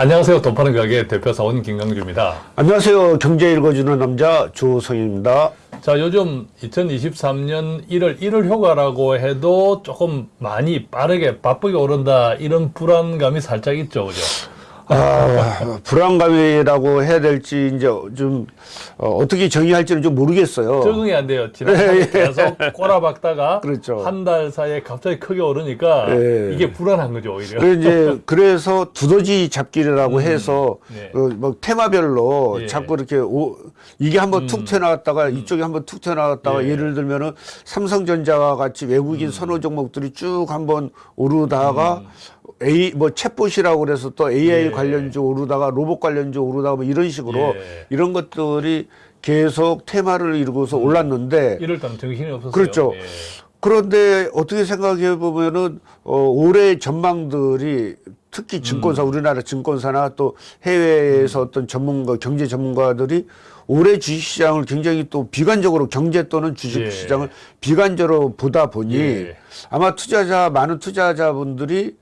안녕하세요. 돈 파는 가게 대표 사원 김강주입니다. 안녕하세요. 경제 읽어주는 남자 조성입니다. 자, 요즘 2023년 1월 1월 효과라고 해도 조금 많이 빠르게 바쁘게 오른다 이런 불안감이 살짝 있죠, 그죠? 아, 불안감이라고 해야 될지 이제 좀 어, 떻게 정의할지는 좀 모르겠어요. 적응이 안 돼요. 지난번에 계속 꼬라박다가 그렇죠. 한 달 사이에 갑자기 크게 오르니까 예. 이게 불안한 거죠, 오히려. 그래 이제 그래서 두더지 잡기라고 해서 네. 어, 뭐 테마별로 예. 자꾸 이렇게 오, 이게 한번 툭 튀어나왔다가 이쪽에 한번 툭 튀어나왔다가 예. 예를 들면은 삼성전자와 같이 외국인 선호 종목들이 쭉 한번 오르다가 A 뭐 챗봇이라고 그래서 또 AI 예. 관련주 오르다가 로봇 관련주 오르다가 뭐 이런 식으로 예. 이런 것들이 계속 테마를 이루고서 올랐는데 1월 달은 정신이 없었어요. 그렇죠. 예. 그런데 어떻게 생각해 보면은 어, 올해 전망들이 특히 증권사 음. 우리나라 증권사나 또 해외에서 어떤 전문가 경제 전문가들이 올해 주식시장을 굉장히 또 비관적으로 경제 또는 예. 주식시장을 비관적으로 보다 보니 예. 아마 투자자 많은 투자자분들이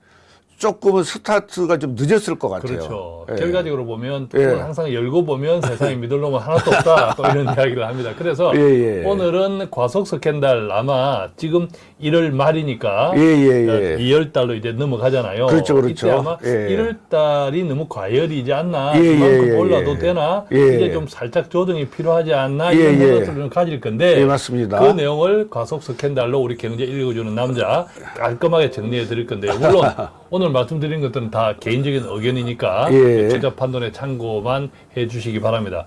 조금은 스타트가 좀 늦었을 것 같아요. 그렇죠. 예. 결과적으로 보면 예. 항상 열고 보면 세상에 믿을 놈은 하나도 없다. 또 이런 이야기를 합니다. 그래서 예, 예. 오늘은 과속 스캔들 아마 지금 1월 말이니까 예, 예, 예. 2월 달로 이제 넘어가잖아요. 그렇죠, 그렇죠. 이때 아마 예. 1월 달이 너무 과열이지 않나. 예, 그만큼 예, 예, 올라도 예. 되나. 예. 이제 좀 살짝 조정이 필요하지 않나. 예, 이런 예. 생각들을 가질 건데 예, 맞습니다. 그 내용을 과속 스캔들로 우리 경제 읽어주는 남자 깔끔하게 정리해 드릴 건데요. 물론 오늘 말씀드린 것들은 다 개인적인 의견이니까 예. 투자 판단에 참고만 해 주시기 바랍니다.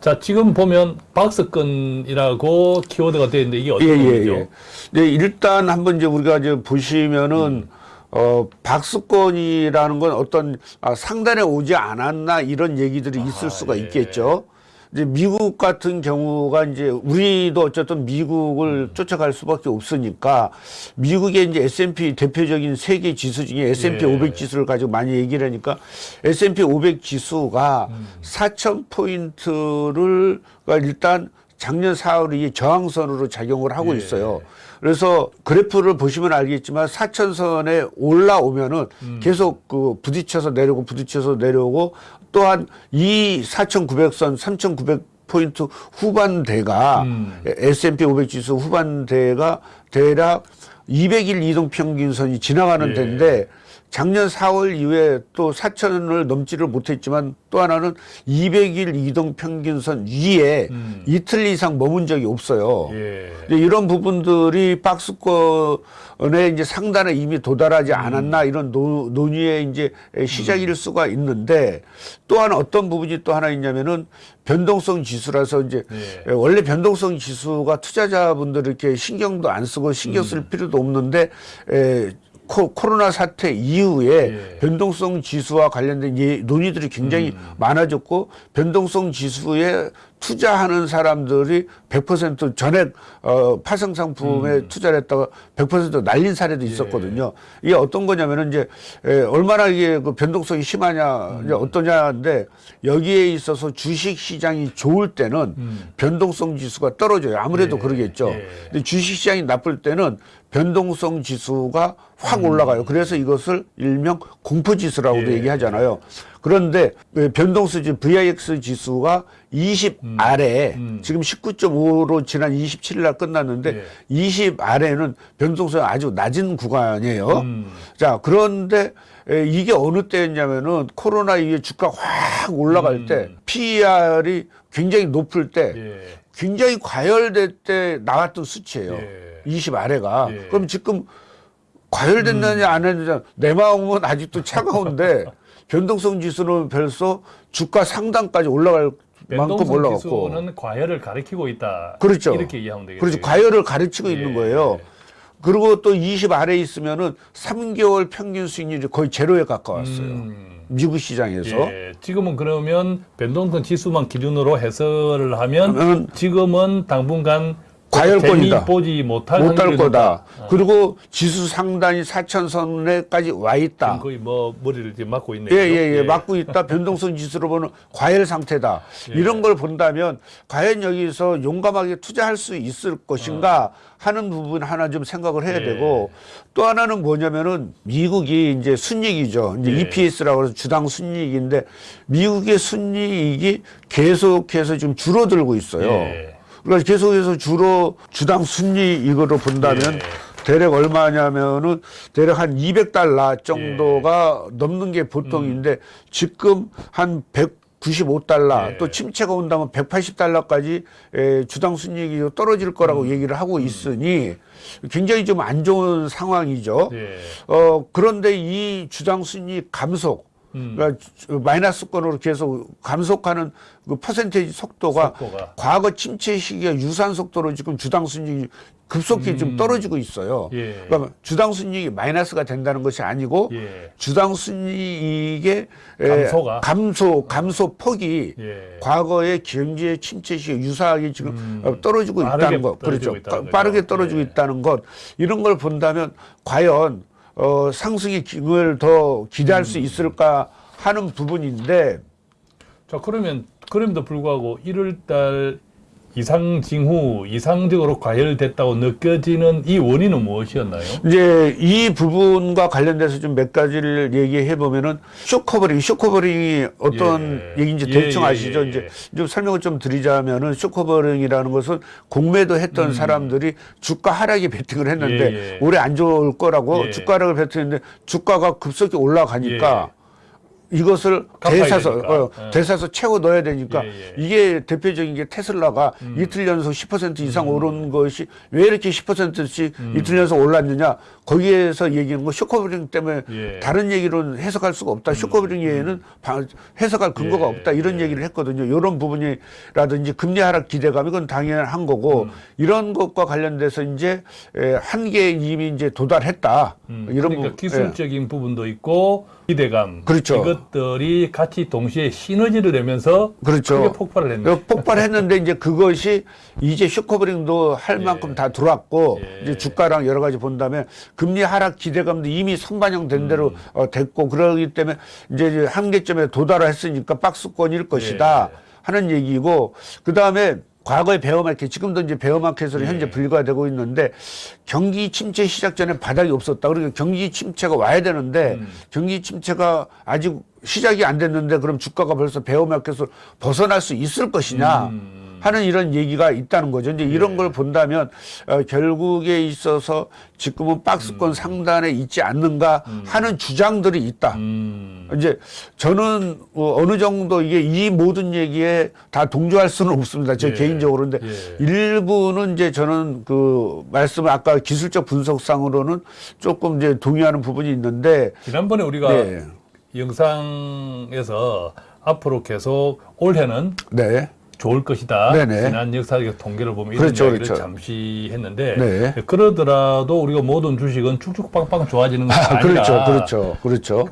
자, 지금 보면 박스권이라고 키워드가 되어 있는데 이게 어떤 예, 예, 겁니죠? 예. 네, 일단 한번 이제 우리가 이제 보시면은 어, 박수권이라는 건 어떤 아, 상단에 오지 않았나 이런 얘기들이 있을 수가 예. 있겠죠. 이제 미국 같은 경우가 이제 우리도 어쨌든 미국을 쫓아갈 수밖에 없으니까 미국의 이제 S&P 대표적인 세계 지수 중에 S&P 예. 500 지수를 가지고 많이 얘기를 하니까 S&P 500 지수가 음. 4천 포인트를 일단 작년 4월 이 저항선으로 작용을 하고 예. 있어요. 그래서 그래프를 보시면 알겠지만 사천선에 올라오면은 음. 계속 그 부딪혀서 내려오고 부딪혀서 내려오고 또한 이 4,900선, 3,900 포인트 후반대가 음. S&P 500 지수 후반대가 대략 200일 이동 평균선이 지나가는 예. 데인데 작년 4월 이후에 또 4천을 넘지를 못했지만 또 하나는 200일 이동 평균선 위에 음. 이틀 이상 머문 적이 없어요. 예. 이런 부분들이 박스권에 이제 상단에 이미 도달하지 않았나 이런 노, 논의의 이제 시작일 수가 있는데 또한 어떤 부분이 또 하나 있냐면은 변동성 지수라서 이제 예. 원래 변동성 지수가 투자자분들 이렇게 신경도 안 쓰고 신경 쓸 필요도 없는데 에, 코, 코로나 사태 이후에 예. 변동성 지수와 관련된 예, 논의들이 굉장히 많아졌고 변동성 지수에 투자하는 사람들이 100% 전액 어, 파생 상품에 투자를 했다가 100% 날린 사례도 있었거든요. 이게 어떤 거냐면은 이제 에, 얼마나 이게 그 변동성이 심하냐, 이제 어떠냐인데 여기에 있어서 주식 시장이 좋을 때는 변동성 지수가 떨어져요. 아무래도 예. 그러겠죠. 예. 근데 주식 시장이 나쁠 때는 변동성 지수가 확 올라가요. 그래서 이것을 일명 공포 지수라고도 예. 얘기하잖아요. 그런데 그 변동수 지수 VIX 지수가 20 아래 지금 19.5로 지난 27일 날 끝났는데 예. 20 아래는 변동성이 아주 낮은 구간이에요. 음. 자, 그런데 에, 이게 어느 때였냐면은 코로나 이후에 주가 확 올라갈 때 PER이 굉장히 높을 때 예. 굉장히 과열될 때 나왔던 수치예요. 예. 20 아래가. 예. 그럼 지금 과열됐느냐 안 했느냐 내 마음은 아직도 차가운데 변동성 지수는 벌써 주가 상단까지 올라갈 만큼 변동성 올라갔고 지수는 과열을 가리키고 있다. 그렇죠. 이렇게 이해하면 되겠죠. 그렇죠. 과열을 가르치고 예. 있는 거예요. 그리고 또 20 아래 있으면은 3개월 평균 수익률이 거의 제로에 가까웠어요. 음. 미국 시장에서. 예, 지금은 그러면 변동성 지수만 기준으로 해설을 하면 지금은 당분간 과열권이다. 재미 보지 못할 못할 거다. 어. 그리고 지수 상단이 4천선에까지 와 있다. 지금 거의 뭐 머리를 지금 맞고 있네요. 예, 예, 예. 맞고 있다. 변동성 지수로 보는 과열 상태다. 예. 이런 걸 본다면 과연 여기서 용감하게 투자할 수 있을 것인가 하는 부분 하나 좀 생각을 해야 예. 되고 또 하나는 뭐냐면은 미국이 이제 순이익이죠. 이제 예. EPS라고 해서 주당 순이익인데 미국의 순이익이 계속해서 좀 줄어들고 있어요. 예. 그러니까 계속해서 주로 주당 순이익으로 본다면 예. 대략 얼마냐면은 대략 한 200달러 정도가 예. 넘는 게 보통인데 지금 한 195달러 예. 또 침체가 온다면 180달러까지 주당 순이익이 떨어질 거라고 음. 얘기를 하고 있으니 굉장히 좀 안 좋은 상황이죠. 예. 어 그런데 이 주당 순이익 감속 음. 그러니까 주- 마이너스권으로 계속 감속하는 그 퍼센테이지 속도가, 속도가. 과거 침체 시기와 유사한 속도로 지금 주당 순이익이 급속히 좀 떨어지고 있어요. 음. 예. 그러니까 주당 순이익이 마이너스가 된다는 것이 아니고 예. 주당 순이익의 에, 감소가? 감소 감소 폭이 예. 과거의 경제 침체 시기 유사하게 지금 어, 떨어지고 음. 있다는 것, 떨어지고 그렇죠. 있다는 빠- 빠르게. 떨어지고 예. 있다는 것 이런 걸 본다면 과연 어, 상승의 기을 더 기대할 음. 수 있을까 하는 부분인데 자 그러면 그럼에도 불구하고 1월달 이상 징후 이상적으로 과열됐다고 느껴지는 이 원인은 무엇이었나요? 이제 이 부분과 관련돼서 좀 몇 가지를 얘기해 보면은 short covering, short covering이 어떤 예. 얘기인지 예, 대충 예, 아시죠? 예, 이제 예. 좀 설명을 좀 드리자면은 short covering이라는 것은 공매도 했던 음. 사람들이 주가 하락에 베팅을 했는데 예, 예. 올해 안 좋을 거라고 예. 주가 하락을 베팅했는데 주가가 급속히 올라가니까 이것을 대사서. 어, 예. 대사서 채워 넣어야 되니까 예, 음. 예. 이게 대표적인 게 테슬라가 이틀 연속 10% 이상 음. 오른 것이 왜 이렇게 10%씩 이틀 연속 올랐느냐 거기에서 얘기하는 거 short covering 때문에 예. 음. 다른 얘기로는 해석할 수가 없다 short covering 외에는 바- 해석할 근거가 예, 없다 이런 얘기를 했거든요 이런 부분이라든지 금리 하락 기대감 이건 당연한 거고 음. 이런 것과 관련돼서 이제 에, 한계에 이미 이제 도달했다 음, 이런 그러니까 부- 기술적인 부분도 있고 기대감 그렇죠. 이것들이 같이 동시에 시너지를 내면서 그렇죠. 크게 폭발을. 그 폭발했는데 이제 그것이 이제 쇼커버링도 할 만큼 다 들어왔고 예. 이제 주가랑 여러 가지 본다면 금리 하락 기대감도 이미 선반영된 대로 음. 어, 됐고 그러기 때문에 이제 이제 한계점에 도달했으니까 박스권일 것이다 예. 하는 얘기고 그 다음에 과거의 베어마켓 지금도 이제 베어마켓으로 현재 예. 분류가 되고 있는데 경기 침체 시작 전에 바닥이 없었다. 그러니까 경기 침체가 와야 되는데 음. 경기 침체가 아직 시작이 안 됐는데 그럼 주가가 벌써 베어마켓을 벗어날 수 있을 것이냐 음. 하는 이런 얘기가 있다는 거죠. 이제 이런 걸 본다면 어, 결국에 있어서 지금은 박스권 상단에 있지 않는가 하는 주장들이 있다. 음. 이제 저는 어, 어느 정도 이게 이 모든 얘기에 다 동조할 수는 없습니다. 제 예. 개인적으로. 근데 예. 일부는 이제 저는 그 말씀 아까 기술적 분석상으로는 조금 이제 동의하는 부분이 있는데 지난번에 우리가 네. 영상에서 앞으로 계속 올해는 네. 좋을 것이다. 네네. 지난 역사적 통계를 보면 그렇죠, 이런 이야기를 그렇죠. 잠시 했는데 네. 그러더라도 우리가 모든 주식은 쭉쭉빵빵 좋아지는 것이 아, 아니라 그렇죠. 그렇죠. 그렇죠.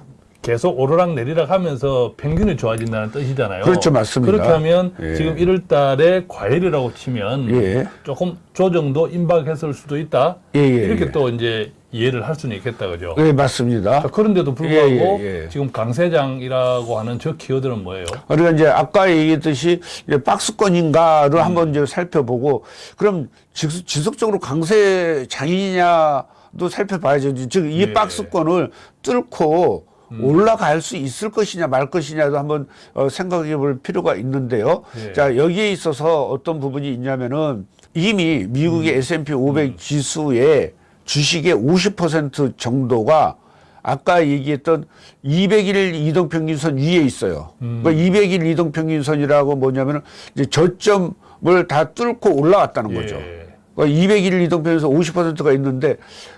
계속 오르락 내리락 하면서 평균이 좋아진다는 뜻이잖아요. 그렇죠, 맞습니다. 그렇게 하면 예. 지금 1월 달에 과열이라고 치면 예. 조금 조정도 임박했을 수도 있다. 예, 예, 이렇게 예. 또 이제 이해를 할 수는 있겠다. 그죠? 네, 맞습니다. 자, 그런데도 불구하고 예, 예, 예. 지금 강세장이라고 하는 저 키워드는 뭐예요? 우리가 이제 아까 얘기했듯이 이제 박스권인가를 한번 이제 살펴보고 그럼 지- 지속적으로 강세 장이냐 도 살펴봐야죠. 즉 이 예. 박스권을 뚫고 올라갈 수 있을 것이냐 말 것이냐도 한번 어, 생각해 볼 필요가 있는데요. 예. 자, 여기에 있어서 어떤 부분이 있냐면은 이미 미국의 S&P 500 지수의 주식의 50% 정도가 아까 얘기했던 200일 이동평균선 위에 있어요. 그러니까 200일 이동평균선이라고 뭐냐면은 이제 저점을 다 뚫고 올라왔다는 거죠. 예. 그러니까 200일 이동평균선 50%가 있는데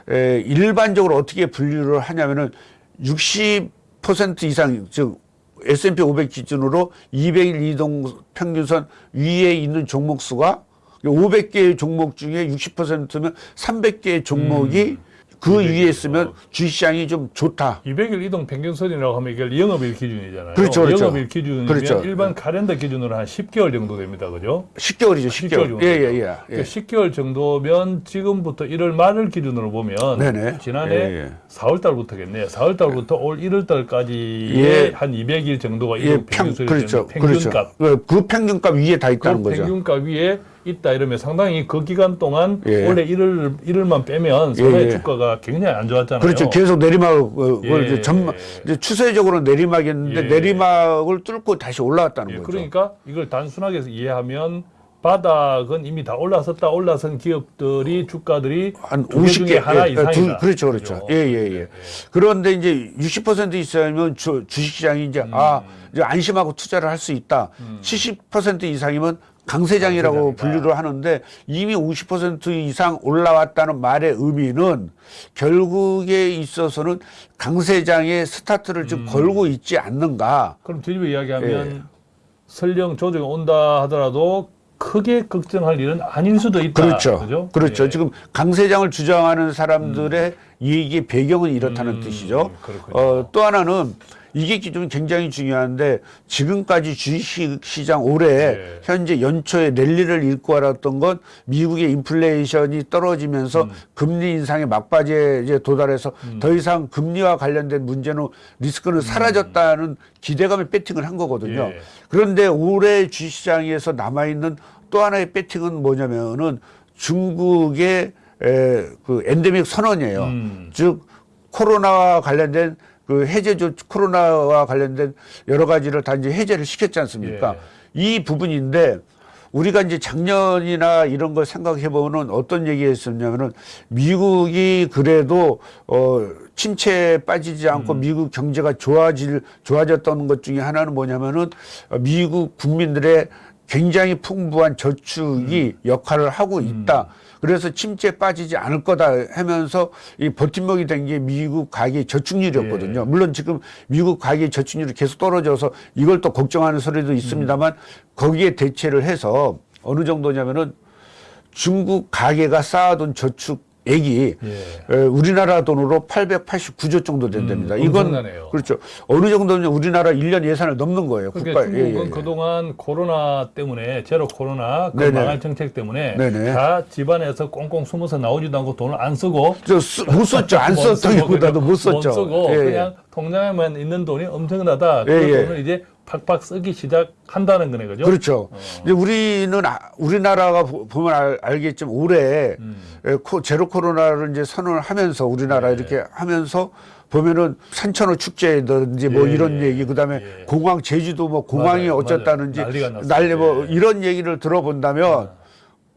에, 일반적으로 어떻게 분류를 하냐면은 60% 이상 즉 S&P 500 기준으로 200일 이동 평균선 위에 있는 종목 수가 500개의 종목 중에 60%면 300개의 종목이 그 200일. 위에 있으면 주식시장이 좀 좋다. 200일 이동 평균선이라고 하면 이게 영업일 기준이잖아요. 그렇죠, 그렇죠. 영업일 기준이면 그렇죠. 일반 카렌더 기준으로 한 10개월 정도 됩니다. 그죠? 10개월이죠, 10개월 10개월. 정도. 예, 예, 예. 그러니까 예. 10개월 정도면 지금부터 1월 말을 기준으로 보면 네네. 지난해 예, 예. 4월 달부터겠네요. 4월 달부터 올 1월 달까지의 예. 한 200일 정도가 예, 이동 평, 평균선이 그렇죠. 되는 평균값. 그렇죠. 그 평균값 위에 다그 있다는 거죠. 평균값 위에 있다 이러면 상당히 그 기간 동안 예. 원래 1월 1월만 빼면 사회 예. 주가가 굉장히 안 좋았잖아요. 그렇죠. 계속 내리막, 어, 예. 이제 전막, 이제 추세적으로 내리막이었는데 예. 내리막을 뚫고 다시 올라왔다는 예, 거죠. 그러니까 이걸 단순하게 이해하면 바닥은 이미 다 올라섰다 올라선 기업들이 주가들이 한 두개 50개 중에 하나 예, 이상이다. 두- 그렇죠, 그렇죠. 그죠? 예, 예, 예. 그런데 이제 60% 있으면 주, 주식시장이 이제 음. 아 이제 안심하고 투자를 할 수 있다. 70% 이상이면 강세장이라고. 분류를 하는데 이미 50% 이상 올라왔다는 말의 의미는 결국에 있어서는 강세장의 스타트를 음. 지금 걸고 있지 않는가. 그럼 뒤집어 이야기하면 예. 설령 조정이 온다 하더라도 크게 걱정할 일은 아닐 수도 있다. 그렇죠. 그죠? 그렇죠. 예. 지금 강세장을 주장하는 사람들의 얘기의 배경은 이렇다는 음, 뜻이죠. 그렇군요. 어, 또 하나는 이게 좀 굉장히 중요한데 지금까지 주식시장 올해 네. 현재 연초에 랠리를 읽고 알았던 건 미국의 인플레이션이 떨어지면서 음. 금리 인상의 막바지에 이제 도달해서 더 이상 금리와 관련된 문제는 리스크는 사라졌다는 기대감에 배팅을 한 거거든요. 음. 예. 그런데 올해 주식시장에서 남아있는 또 하나의 배팅은 뭐냐면은 중국의 에, 그 엔데믹 선언이에요. 음. 즉 코로나와 관련된 그 해제 조 코로나와 관련된 여러 가지를 다 이제 해제를 시켰지 않습니까? 예. 이 부분인데 우리가 이제 작년이나 이런 걸 생각해 보면 어떤 얘기 했었냐면은 미국이 그래도 어 침체에 빠지지 않고 음. 미국 경제가 좋아질 좋아졌던 것 중에 하나는 뭐냐면은 어, 미국 국민들의 굉장히 풍부한 저축이 음. 역할을 하고 있다. 그래서 침체에 빠지지 않을 거다 하면서 이 버팀목이 된 게 미국 가계 저축률이었거든요. 예. 물론 지금 미국 가계 저축률이 계속 떨어져서 이걸 또 걱정하는 소리도 있습니다만 거기에 대체를 해서 어느 정도냐면은 중국 가계가 쌓아둔 저축 액이 예. 에, 우리나라 돈으로 889조 정도 된답니다. 음, 이건 엄청나네요. 그렇죠. 어느 정도면 우리나라 1년 예산을 넘는 거예요. 그러니까 국가- 예, 중국은 예, 예. 그동안 코로나 때문에 제로 코로나 그. 망할 정책 때문에 네네. 다 집안에서 꽁꽁 숨어서 나오지도 않고 돈을 안 쓰고 저 쓰- 못 썼죠. 안 못 쓰고 썼다기보다도 못못 썼죠. 쓰고 예, 예. 그냥 통장에만 있는 돈이 엄청나다. 그 예, 예. 돈을 이제 팍팍 쓰기 시작한다는 거네, 그죠? 그렇죠. 이제 우리는 아- 우리나라가 보- 보면 알, 알겠지만 올해 음. 에, 코, 제로 코로나를 이제 선언을 하면서 우리나라 네. 이렇게 하면서 보면은 산천어 축제든지 뭐 예, 이런 얘기 그다음에 예. 공항 제주도 뭐 공항이 맞아요, 어쨌다는지 맞아요. 난리가 났어요. 난리 뭐 예. 이런 얘기를 들어본다면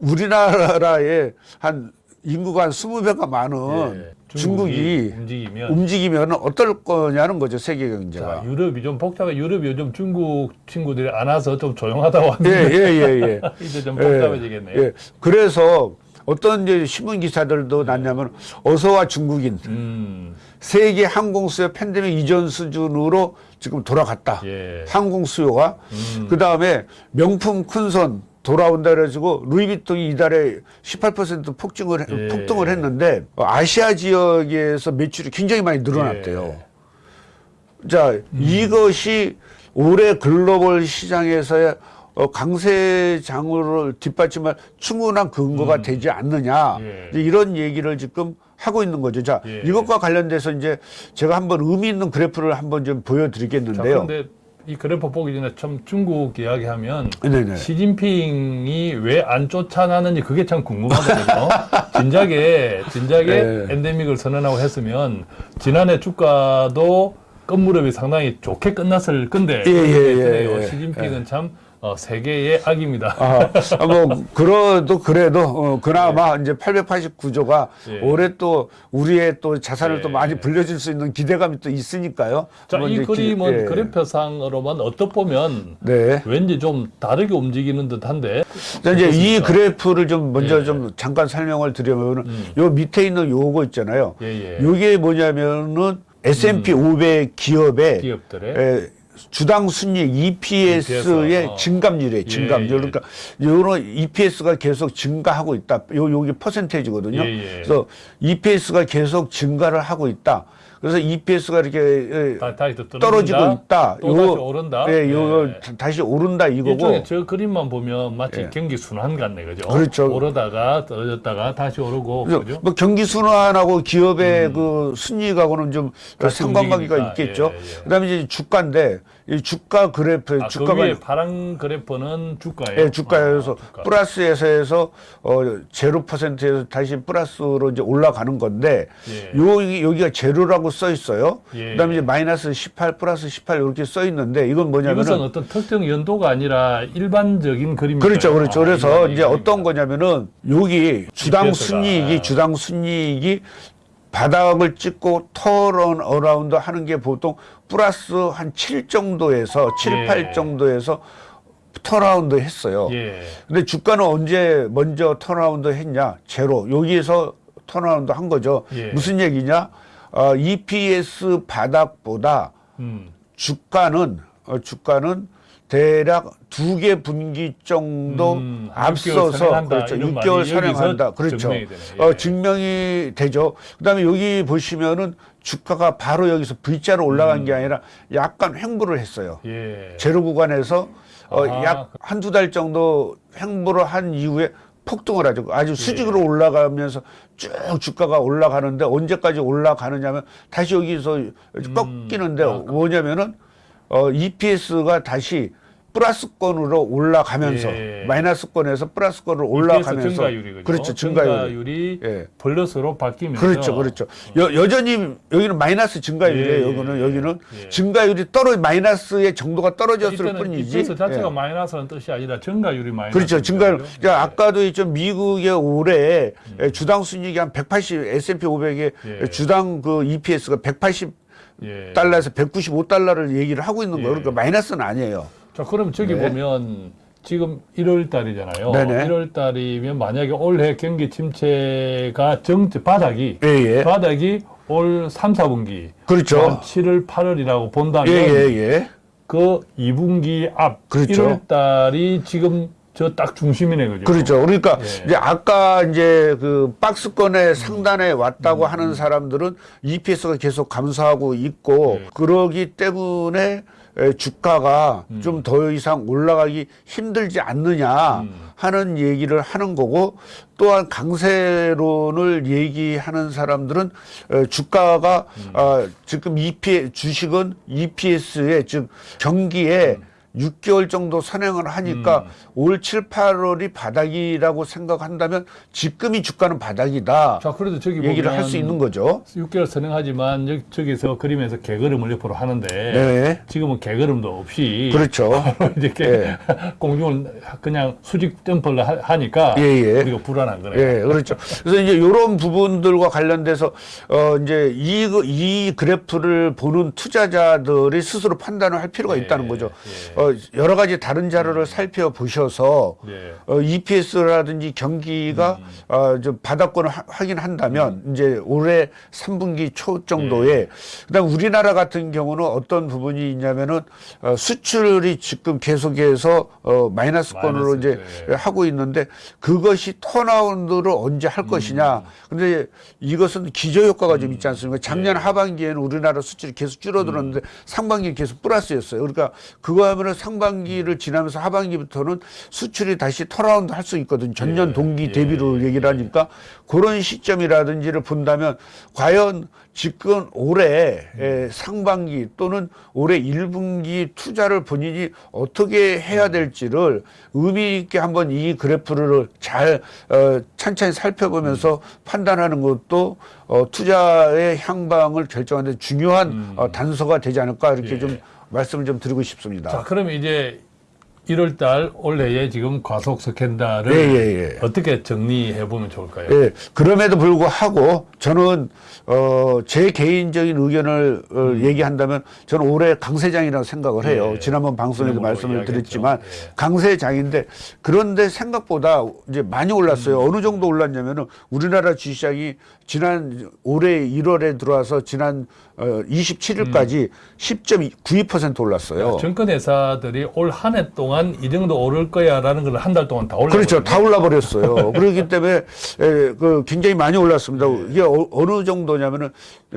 우리나라의 한 인구가 한 20배가 많은 예. 중국이 움직이면 움직이면 어떨 거냐는 거죠 세계 자, 경제가. 유럽이 좀 복잡해. 유럽이 요즘 중국 친구들이 안 와서 좀 조용하다고 예, 하는데 예, 예, 예. 이제 좀 예, 복잡해지겠네요. 예. 그래서 어떤 이제 신문 기사들도 났냐면 어서와 중국인 음, 세계 항공 수요 팬데믹 이전 수준으로 지금 돌아갔다. 예. 항공 수요가 음. 그 다음에 명품 큰손 돌아온다 그래가지고 루이비통이 이달에 18% 폭증을 해- 예. 폭등을 했는데 아시아 지역에서 매출이 굉장히 많이 늘어났대요. 예. 자 음. 이것이 올해 글로벌 시장에서의 어, 강세장으로 뒷받침할 충분한 근거가 되지 않느냐 음. 예. 이런 얘기를 지금 하고 있는 거죠. 자 예. 이것과 관련돼서 이제 제가 한번 의미 있는 그래프를 한번 좀 자, 보여드리겠는데요. 그런데 이 그래프 보기 전에 참 중국 이야기하면 네네. 시진핑이 왜 안 쫓아나는지 그게 참 궁금하거든요. 진작에 진작에 네. 엔데믹을 선언하고 했으면 지난해 주가도 끝무렵이 상당히 좋게 끝났을 건데 예, 예, 예. 예. 시진핑은 참 어, 세계의 악입니다. 아, 아, 뭐, 그래도, 그래도, 어, 그나마 이제 889조가 예. 올해 또 우리의 또 자산을 예. 또 많이 불려줄 수 있는 기대감이 또 있으니까요. 자, 이 이제 기- 그림은 예. 그래프상으로만 어떻 보면 네. 왠지 좀 다르게 움직이는 듯 한데 자, 이제 이 어떻습니까? 그래프를 좀 먼저 예. 좀 잠깐 설명을 드리면, 음. 요 밑에 있는 요거 있잖아요. 예, 예. 요게 뭐냐면은 S&P 500 기업의 기업들의 에, 주당 순이익 EPS의 EPS, 어. 증감률이에요. 증감률. 예, 예. 그러니까 요런 EPS가 계속 증가하고 있다. 요 요게 퍼센테이지거든요. 예, 예. 그래서 EPS가 계속 증가를 하고 있다. 그래서 EPS가 이렇게 예, 다, 다시 또 떨어지고 있다. 또 다시 오른다. 예, 요 예. 다시 오른다 이거고. 저 그림만 보면 마치 예. 경기 순환 같네, 그죠? 그렇죠. 오르다가 떨어졌다가 다시 오르고, 그래서 그죠? 뭐 경기 순환하고 기업의 그 순이익하고는 좀 상관관계가. 있겠죠. 예, 예. 그다음에 이제 주가인데 이 주가 그래프 아, 주가가 그 위에 파란 그래프는 주가예요. 예, 주가에서 아, 주가. 플러스에서 해서 어 0%에서 다시 플러스로 이제 올라가는 건데 예. 요 여기가 제로라고 써 있어요. 예. 그다음에 이제 마이너스 18 플러스 18 이렇게 써 있는데 이건 이것은 뭐냐면은 어떤 특정 연도가 아니라 일반적인 그림이 그렇죠, 그렇죠. 아, 그래서 이제 어떤 거냐면은 여기 주당 가. 순이익이 주당 순이익이 바닥을 찍고 turn around 하는 게 보통 플러스 한 7 정도에서 7, 예. 8 정도에서 turnaround 했어요. 예. 근데 주가는 언제 먼저 turnaround 했냐? 제로. 여기에서 turnaround 한 거죠. 예. 무슨 얘기냐? 어, EPS 바닥보다 음. 주가는 어, 주가는 대략 두 개 분기 정도 음, 6개월 앞서서 선행한다, 그렇죠. 이런 6개월 말이 선행한다. 그렇죠. 증명이 되네. 예. 어, 증명이 되죠. 그다음에 여기 보시면은 주가가 바로 여기서 V자로 올라간 음. 게 아니라 약간 횡보를 했어요. 예. 제로 구간에서 어, 아하. 약 한두 달 정도 횡보를 한 이후에 폭등을 하죠. 아주 수직으로 올라가면서 쭉 주가가 올라가는데 언제까지 올라가느냐면 다시 여기서 꺾이는데 아, 뭐냐면은 어, EPS가 다시 플러스권으로 올라가면서 예. 마이너스권에서 플러스권으로 올라가면서 증가율이? 그렇죠. 증가율. 증가율이 예. 플러스로 바뀌면서 그렇죠, 그렇죠. 여, 여전히 여기는 마이너스 증가율이에요. 예, 여기는 예, 여기는 예. 증가율이 떨어 마이너스의 정도가 떨어졌을 뿐이지. EPS 자체가 예. 마이너스는 뜻이 아니라 증가율이 마이너스. 그렇죠. 증가율. 그러니까 아까도 있죠. 미국의 올해 주당 순이익이 한 180, S&P 500의 음. 예. 주당 그 EPS가 180 예. 달러에서 195달러를 얘기를 하고 있는 거예요. 예. 그러니까 마이너스는 아니에요. 자, 그럼 저기 네. 보면 지금 1월 달이잖아요. 네네. 1월 달이면 만약에 올해 경기 침체가 정 바닥이 예, 예. 바닥이 올 3, 4분기 그렇죠. 7월, 8월이라고 본다면 예, 예, 예. 그 2분기 앞 그렇죠. 1월 달이 지금 저딱 중심이네 그죠? 그렇죠. 그러니까 예. 이제 아까 이제 그 박스권의 상단에 음. 왔다고 하는 사람들은 EPS가 계속 감소하고 있고 예. 그러기 때문에 에, 주가가 음. 좀더 이상 올라가기 힘들지 않느냐 음. 하는 얘기를 하는 거고 또한 강세론을 얘기하는 사람들은 에, 주가가 음. 어, 지금 EP 주식은 EPS에 즉 경기에 음. 6개월 정도 선행을 하니까 올 7, 8월이 바닥이라고 생각한다면 지금이 주가는 바닥이다. 자, 그래도 저기 얘기를 할 수 있는 거죠. 6개월 선행하지만 여기, 저기서 그림에서 개걸음을 옆으로 하는데 네. 지금은 개걸음도 없이 그렇죠. 이렇게 예. 공중을 그냥 수직 점프를 하- 하니까 예, 예. 우리가 불안한 거네요. 예, 그렇죠. 그래서 이제 이런 부분들과 관련돼서 어 이제 이, 이 그래프를 보는 투자자들이 스스로 판단을 할 필요가 예, 있다는 거죠. 예. 어 여러 가지 다른 자료를 살펴보셔서 예. 어, EPS라든지 경기가 음. 어, 저 바닥권을 하- 확인한다면 이제 올해 3분기 초 예. 정도에 그다음 우리나라 같은 경우는 어떤 부분이 있냐면은 어, 수출이 지금 계속해서 어, 마이너스권으로 마이너스, 이제 예. 하고 있는데 그것이 턴아웃을 언제 할 것이냐. 근데 이것은 기저 효과가 좀 있지 않습니까? 작년 하반기에는 우리나라 수출이 계속 줄어들었는데 상반기는 계속 플러스였어요. 그러니까 그거 하면은 상반기를 지나면서 하반기부터는 수출이 다시 턴아웃 할수 있거든요. 전년 예, 동기 예, 대비로 얘기를 하니까 그런 시점이라든지를 본다면 과연 지금 올해 에, 상반기 또는 올해 1분기 투자를 본인이 어떻게 해야 될지를 의미 있게 한번 이 그래프를 잘 어, 찬찬히 살펴보면서 판단하는 것도 어, 투자의 향방을 결정하는 데 중요한 어, 단서가 되지 않을까 이렇게 예. 좀 말씀을 좀 드리고 싶습니다. 자, 그러면 이제 1월 달 올해의 지금 과속 스캔들을 예, 예, 예. 어떻게 정리해 보면 좋을까요? 예, 그럼에도 불구하고 저는 어, 제 개인적인 의견을 어, 얘기한다면 저는 올해 강세장이라고 생각을 해요. 예. 지난번 방송에도 말씀을 이야기했죠. 드렸지만 예. 강세장인데 그런데 생각보다 이제 많이 올랐어요. 음. 어느 정도 올랐냐면은 우리나라 주시장이 지난 올해 1월에 들어와서 지난 어, 27일까지 10.92% 올랐어요. 증권 회사들이 올 한 해 동안 이 정도 오를 거야라는 걸 한 달 동안 다 올라. 그렇죠. 다 올라 버렸어요. 그렇기 때문에 에, 그 굉장히 많이 올랐습니다. 네. 이게 어, 느 정도냐면은 어,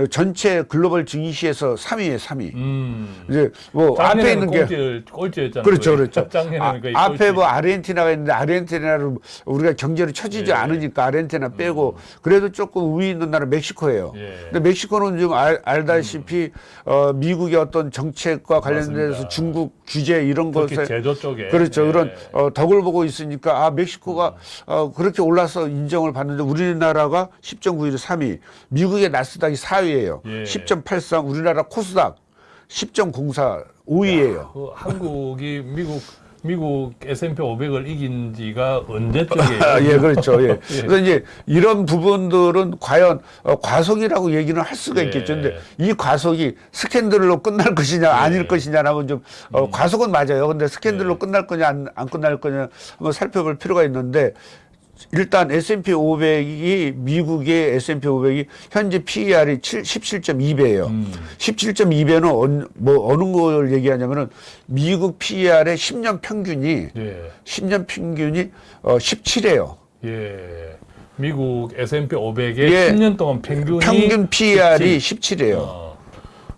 전체 글로벌 증시에서 3위에 3위. 음. 이제 뭐 앞에 있는 게 꼴찌, 꼴찌였잖아요. 그렇죠, 그렇죠. 아, 앞에. 뭐 아르헨티나가 있는데 아르헨티나를 우리가 경제를 쳐지지 예. 않으니까 아르헨티나 빼고 그래도 조금 우위 있는 나라 멕시코예요. 예. 근데 멕시코는 좀 알, 알다시피 어, 미국의 어떤 정책과 관련돼서 맞습니다. 중국 규제 이런 것에 제조 쪽에 그렇죠. 예. 그런 어, 덕을 보고 있으니까 아 멕시코가 어, 그렇게 올라서 인정을 받는데 우리나라가 10.91 3위, 미국의 나스닥이 4위 예요. 예. 10.83 우리나라 코스닥 10.04 5위예요. 그 한국이 미국 미국 S&P 500을 이긴 지가 언제적이에요? 아, 예, 그렇죠. 예. 그래서 이제 이런 부분들은 과연 어, 과속이라고 얘기는 할 수가 예. 있겠죠. 근데 이 과속이 스캔들로 끝날 것이냐 아닐 것이냐라면 좀 어, 과속은 맞아요. 근데 스캔들로 예. 끝날 거냐 안, 안 끝날 거냐 한번 살펴볼 필요가 있는데 일단 S&P 500이 미국의 S&P 500이 현재 PER이 7, 17.2배예요. 음. 17.2배는 어느, 뭐 어느 걸 얘기하냐면은 미국 PER의 10년 평균이 예. 10년 평균이 어 17이에요. 예. 미국 S&P 500의 예. 10년 동안 평균이 평균 PER이 17. 17이에요. 어.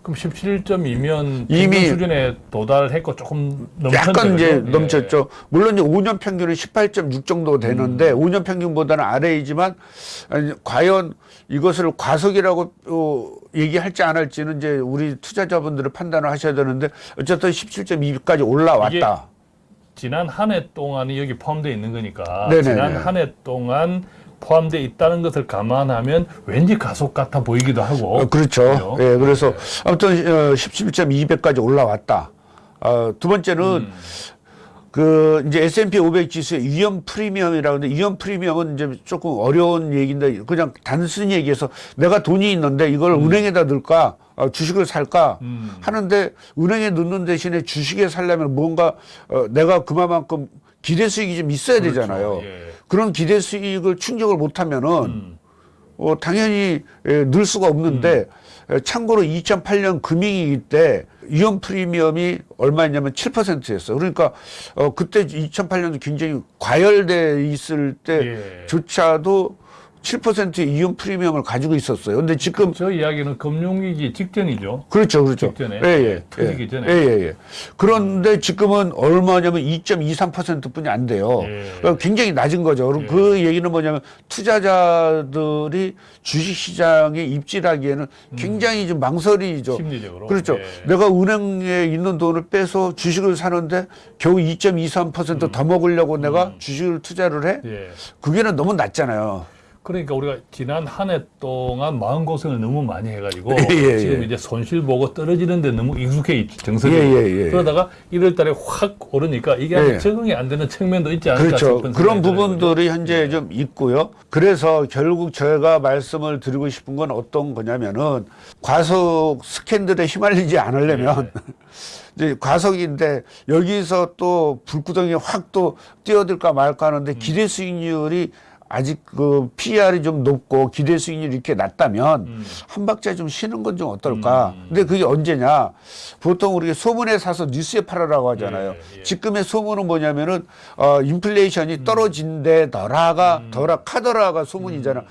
그럼 17.2면 이미 수준에 도달했고 조금 넘쳤네. 약간 이제? 예. 넘쳤죠. 물론 이제 5년 평균은 18.6 정도 음. 되는데 5년 평균보다는 아래이지만 아니, 과연 이것을 과속이라고 어, 얘기할지 안 할지는 이제 우리 투자자분들을 판단을 하셔야 되는데 어쨌든 17.2까지 올라왔다. 지난 한 해 동안이 여기 포함되어 있는 거니까 네네네. 지난 한 해 동안 포함되어 있다는 것을 감안하면 왠지 가속 같아 보이기도 하고 어, 그렇죠. 예, 그래서 아무튼 어, 17.2배까지 올라왔다. 어, 두 번째는 음. 그 이제 S&P 500 지수의 위험 프리미엄이라고 하는데 위험 프리미엄은 이제 조금 어려운 얘기인데 그냥 단순히 얘기해서 내가 돈이 있는데 이걸 은행에다 넣을까 어, 주식을 살까 음. 하는데 은행에 넣는 대신에 주식에 살려면 뭔가 어, 내가 그만큼 기대 수익이 좀 있어야 그렇죠. 되잖아요. 예. 그런 기대 수익을 충족을 못하면은 음. 어, 당연히 에, 늘 수가 없는데 에, 참고로 2008년 금융위기 때 위험 프리미엄이 얼마였냐면 7%였어요. 그러니까 어, 그때 2008년도 굉장히 과열돼 있을 예. 때조차도 7%의 위험 프리미엄을 가지고 있었어요. 근데 지금 저 이야기는 금융위기 직전이죠. 그렇죠, 그렇죠. 직전에. 예, 예. 터지기 예. 전에. 예, 예, 예. 그런데 지금은 얼마냐면 2.23%뿐이 안 돼요. 예. 그러니까 굉장히 낮은 거죠. 그럼 그 얘기는 뭐냐면 투자자들이 주식 시장에 입질하기에는 굉장히 좀 망설이죠. 심리적으로. 그렇죠. 예. 내가 은행에 있는 돈을 빼서 주식을 사는데 겨우 2.23%더 먹으려고 내가 주식을 투자를 해? 예. 그게는 너무 낮잖아요. 그러니까 우리가 지난 한 해 동안 마음 고생을 너무 많이 해가지고 예, 예, 지금 예. 이제 손실 보고 떨어지는데 너무 익숙해 있- 정서적으로 예, 예, 예. 그러다가 1월 달에 확 오르니까 이게 예. 적응이 안 되는 측면도 있지 않을까 그렇죠. 싶은 그런 들어요. 부분들이 현재 좀 있고요. 그래서 결국 제가 말씀을 드리고 싶은 건 어떤 거냐면은 과속 스캔들에 휘말리지 않으려면 이제 과속인데 여기서 또 불구덩이에 확또 뛰어들까 말까 하는데 기대 수익률이 아직 그 PR이 좀 높고 기대 수익률이 이렇게 낮다면 음. 한 박자 좀 쉬는 건 좀 어떨까. 근데 그게 언제냐. 보통 우리가 소문에 사서 뉴스에 팔아라고 하잖아요. 예, 예. 지금의 소문은 뭐냐면은 어 인플레이션이 떨어진대더라가 더라 카더라가 소문이잖아.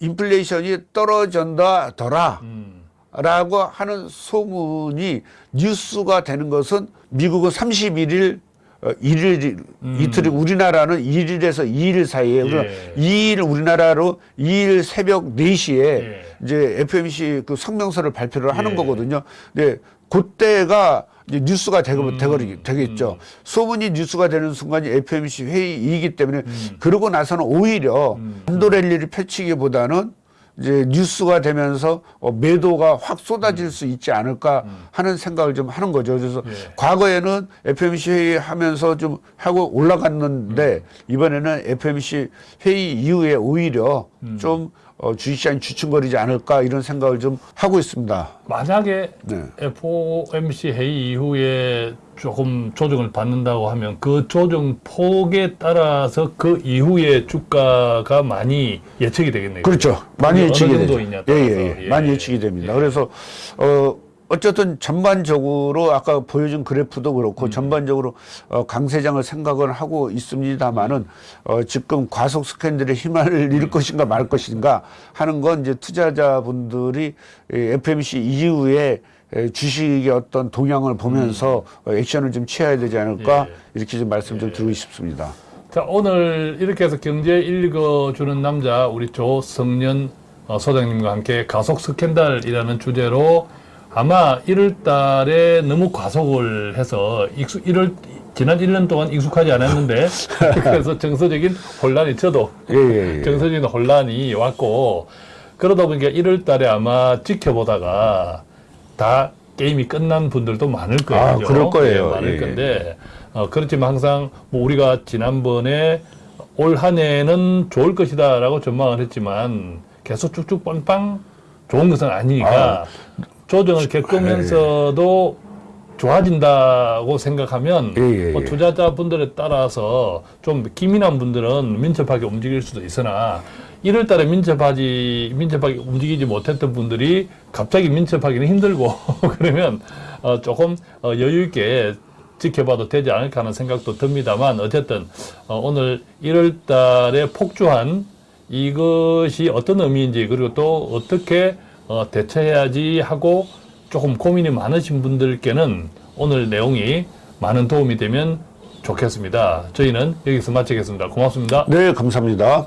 인플레이션이 떨어진다 더라. 음. 라고 하는 소문이 뉴스가 되는 것은 미국은 31일 어, 1일 이틀이 우리나라는 1일에서 2일 사이에 예. 2일 우리나라로 2일 새벽 4시에 예. 이제 FMC 그 성명서를 발표를 하는 예. 거거든요. 네. 그때가 이제 뉴스가 음. 되고 되거- 되겠죠. 소문이 뉴스가 되는 순간이 FMC 회의이기 때문에 음. 그러고 나서는 오히려 한도 랠리를 펼치기보다는 이제 뉴스가 되면서 어, 매도가 확 쏟아질 수 있지 않을까 하는 생각을 좀 하는 거죠. 그래서 예. 과거에는 FMC 회의 하면서 좀 하고 올라갔는데 이번에는 FMC 회의 이후에 오히려 좀 어, 주식시장이 주춤거리지 않을까 이런 생각을 좀 하고 있습니다. 만약에 네. FOMC 회의 이후에 조금 조정을 받는다고 하면 그 조정 폭에 따라서 그 이후에 주가가 많이 예측이 되겠네요. 그렇죠. 많이 예측이 되죠. 예. 예, 예. 예. 많이 예측이 됩니다. 그래서 어 어쨌든 전반적으로 아까 보여준 그래프도 음. 그렇고 전반적으로 어, 강세장을 생각을 하고 있습니다만은 어, 지금 과속 스캔들의 음. 잃을 것인가 말 것인가 하는 건 이제 투자자분들이 이 FMC 이후에 에, 주식의 어떤 동향을 보면서 어, 액션을 좀 취해야 되지 않을까 음. 예. 이렇게 좀 말씀 좀 드리고 싶습니다. 자, 오늘 이렇게 해서 경제 읽어주는 남자, 우리 조성년 어, 소장님과 함께 가속 스캔들이라는 주제로 아마 1월 달에 너무 과속을 해서 익숙, 1월, 지난 1년 동안 익숙하지 않았는데, 그래서 정서적인 혼란이 저도 예, 예, 예. 정서적인 혼란이 왔고, 그러다 보니까 1월 달에 아마 지켜보다가 다 게임이 끝난 분들도 많을 거예요. 아? 그럴 거예요. 예, 많을 예. 건데, 어, 그렇지만 항상 뭐 우리가 지난번에 올 한 해는 좋을 것이다 라고 전망을 했지만 계속 쭉쭉 빵빵 좋은 것은 아니니까 조정을 겪으면서도 좋아진다고 생각하면 예, 예, 뭐 예. 투자자분들에 따라서 좀 기민한 분들은 민첩하게 움직일 수도 있으나 1월 달에 민첩하지 민첩하게 움직이지 못했던 분들이 갑자기 민첩하기는 힘들고 그러면 어, 조금 어, 여유 있게 지켜봐도 되지 않을까 하는 생각도 듭니다만 어쨌든 어, 오늘 1월 달에 폭주한 이것이 어떤 의미인지 그리고 또 어떻게 어, 대처해야지 하고 조금 고민이 많으신 분들께는 오늘 내용이 많은 도움이 되면 좋겠습니다. 저희는 여기서 마치겠습니다. 고맙습니다. 네, 감사합니다.